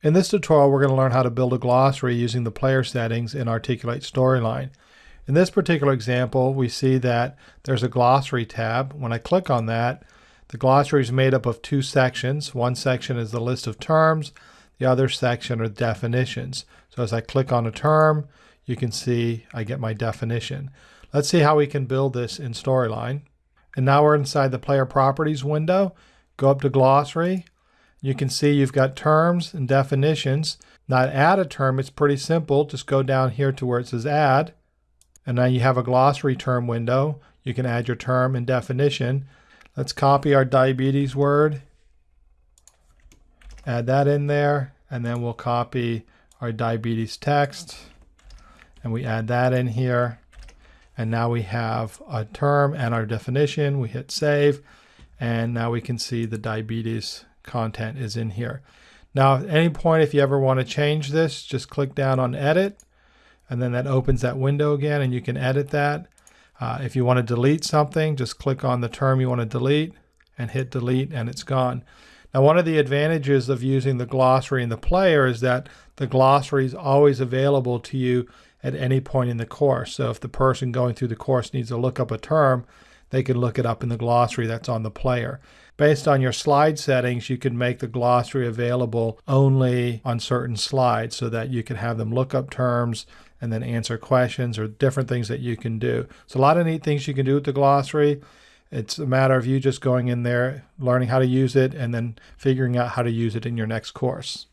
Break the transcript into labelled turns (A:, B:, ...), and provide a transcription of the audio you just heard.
A: In this tutorial, we're going to learn how to build a glossary using the player settings in Articulate Storyline. In this particular example, we see that there's a glossary tab. When I click on that, the glossary is made up of two sections. One section is the list of terms, the other section are definitions. So as I click on a term, you can see I get my definition. Let's see how we can build this in Storyline. And now we're inside the Player Properties window. Go up to Glossary, you can see you've got terms and definitions. Now to add a term, it's pretty simple. Just go down here to where it says add. And now you have a glossary term window. You can add your term and definition. Let's copy our diabetes word. Add that in there. And then we'll copy our diabetes text. And we add that in here. And now we have a term and our definition. We hit save. And now we can see the diabetes content is in here. Now, at any point, if you ever want to change this, just click down on edit, and then that opens that window again, and you can edit that. Uh, if you want to delete something, just click on the term you want to delete and hit delete, and it's gone. Now, one of the advantages of using the glossary in the player is that the glossary is always available to you at any point in the course. So if the person going through the course needs to look up a term, they can look it up in the glossary that's on the player. Based on your slide settings, you can make the glossary available only on certain slides so that you can have them look up terms and then answer questions or different things that you can do. So a lot of neat things you can do with the glossary. It's a matter of you just going in there, learning how to use it, and then figuring out how to use it in your next course.